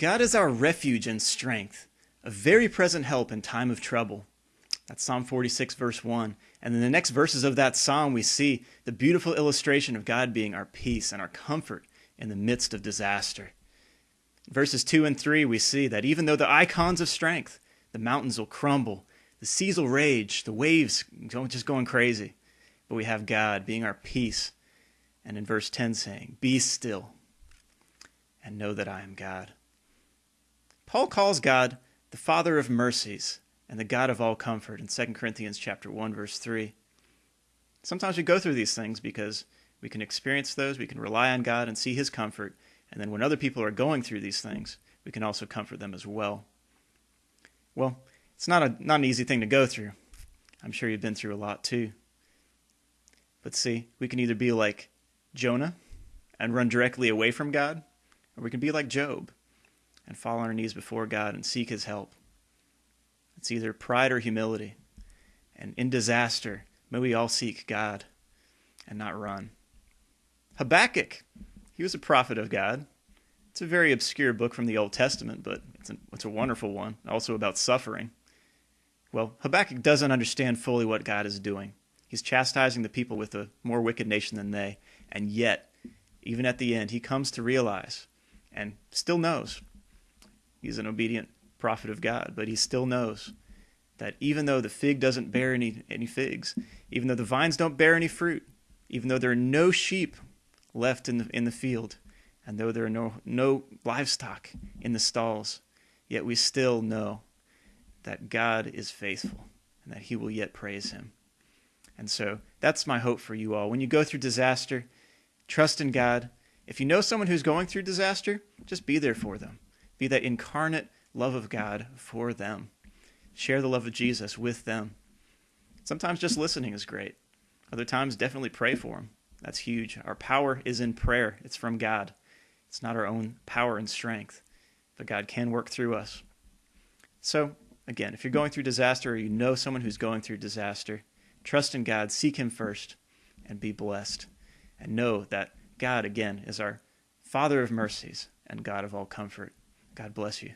God is our refuge and strength, a very present help in time of trouble. That's Psalm 46, verse 1. And in the next verses of that psalm, we see the beautiful illustration of God being our peace and our comfort in the midst of disaster. Verses 2 and 3, we see that even though the icons of strength, the mountains will crumble, the seas will rage, the waves just going crazy, but we have God being our peace. And in verse 10 saying, Be still and know that I am God. Paul calls God the Father of mercies and the God of all comfort in 2 Corinthians chapter 1 verse 3. Sometimes we go through these things because we can experience those, we can rely on God and see his comfort, and then when other people are going through these things, we can also comfort them as well. Well, it's not a not an easy thing to go through. I'm sure you've been through a lot too. But see, we can either be like Jonah and run directly away from God, or we can be like Job and fall on our knees before God and seek his help. It's either pride or humility. And in disaster, may we all seek God and not run. Habakkuk, he was a prophet of God. It's a very obscure book from the Old Testament, but it's a, it's a wonderful one, also about suffering. Well, Habakkuk doesn't understand fully what God is doing. He's chastising the people with a more wicked nation than they, and yet, even at the end, he comes to realize and still knows he's an obedient prophet of God, but he still knows that even though the fig doesn't bear any, any figs, even though the vines don't bear any fruit, even though there are no sheep left in the, in the field, and though there are no, no livestock in the stalls, yet we still know that God is faithful and that he will yet praise him. And so that's my hope for you all. When you go through disaster, trust in God. If you know someone who's going through disaster, just be there for them. Be that incarnate love of God for them. Share the love of Jesus with them. Sometimes just listening is great. Other times, definitely pray for them. That's huge. Our power is in prayer, it's from God. It's not our own power and strength, but God can work through us. So, again, if you're going through disaster or you know someone who's going through disaster, trust in God, seek Him first, and be blessed. And know that God, again, is our Father of mercies and God of all comfort. God bless you.